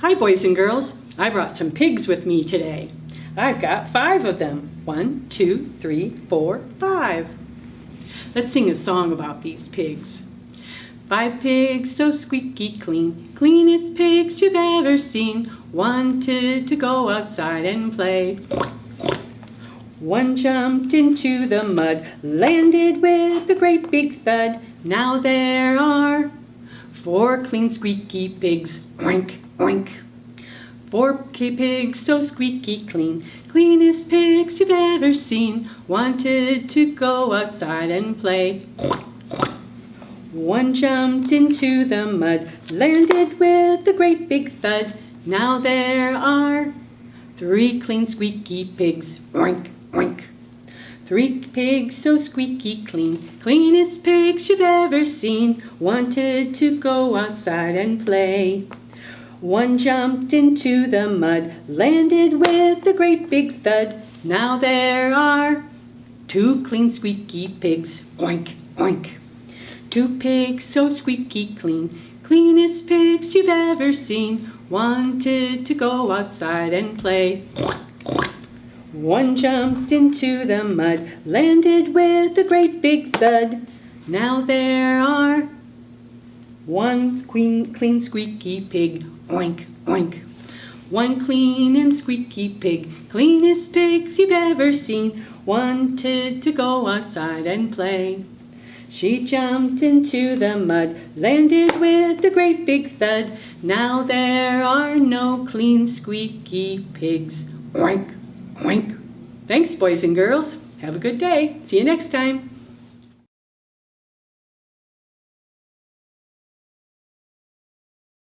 Hi, boys and girls. I brought some pigs with me today. I've got five of them. One, two, three, four, five. Let's sing a song about these pigs. Five pigs so squeaky clean, cleanest pigs you've ever seen, wanted to go outside and play. One jumped into the mud, landed with a great big thud. Now there are four clean squeaky pigs. Oink, oink. Four K pigs so squeaky clean, cleanest pigs you've ever seen, wanted to go outside and play. One jumped into the mud, landed with a great big thud. Now there are three clean squeaky pigs. Oink, oink. Three pigs so squeaky clean, cleanest pigs you've ever seen, wanted to go outside and play. One jumped into the mud, landed with a great big thud. Now there are two clean squeaky pigs. Oink, oink. Two pigs so squeaky clean, cleanest pigs you've ever seen, wanted to go outside and play. One jumped into the mud, landed with a great big thud. Now there are one clean, clean squeaky pig, oink, oink. One clean and squeaky pig, cleanest pigs you've ever seen, wanted to go outside and play. She jumped into the mud, landed with a great big thud. Now there are no clean squeaky pigs, oink, oink. Thanks, boys and girls. Have a good day. See you next time.